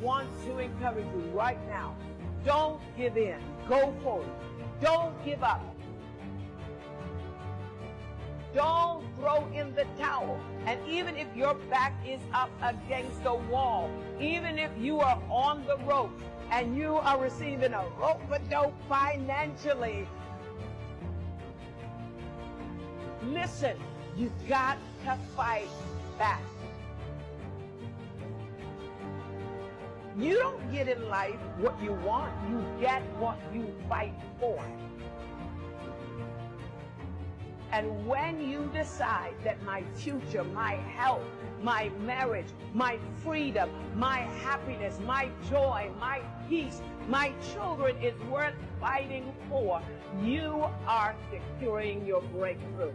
want to encourage you right now. Don't give in. Go forward. Don't give up. Don't throw in the towel. And even if your back is up against the wall, even if you are on the rope and you are receiving a rope a dope financially, listen, you've got to fight back. You don't get in life what you want, you get what you fight for. And when you decide that my future, my health, my marriage, my freedom, my happiness, my joy, my peace, my children is worth fighting for, you are securing your breakthrough.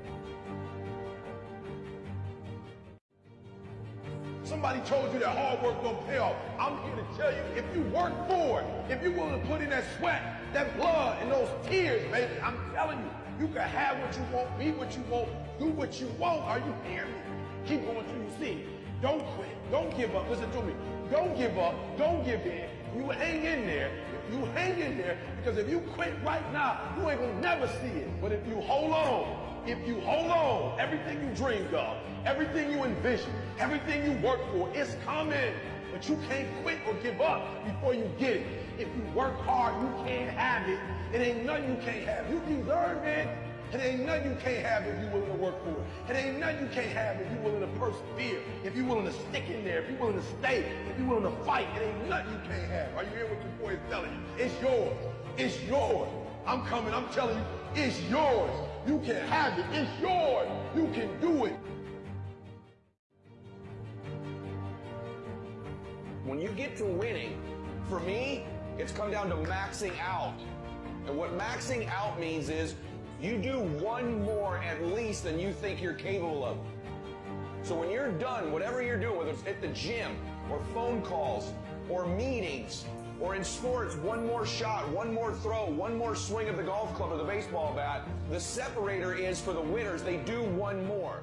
Somebody told you that hard work don't pay off. I'm here to tell you, if you work for it, if you're willing to put in that sweat, that blood, and those tears, baby, I'm telling you, you can have what you want, be what you want, do what you want. Are you hearing me? Keep going till you see. Don't quit. Don't give up. Listen to me. Don't give up. Don't give in. You hang in there. You hang in there because if you quit right now, you ain't gonna never see it. But if you hold on, if you hold on, everything you dreamed of, everything you envision, everything you work for, it's coming. But you can't quit or give up before you get it. If you work hard, you can't have it. It ain't nothing you can't have. You deserve it. It ain't nothing you can't have if you're willing to work for it. It ain't nothing you can't have if you're willing to persevere, if you're willing to stick in there, if you're willing to stay, if you're willing to fight. It ain't nothing you can't have. Are you hearing what your boy is telling you? It's yours. It's yours. I'm coming. I'm telling you, it's yours. You can have it. It's yours. You can do it. When you get to winning, for me, it's come down to maxing out. And what maxing out means is you do one more at least than you think you're capable of. So when you're done, whatever you're doing, whether it's at the gym or phone calls or meetings or in sports, one more shot, one more throw, one more swing of the golf club or the baseball bat, the separator is for the winners. They do one more.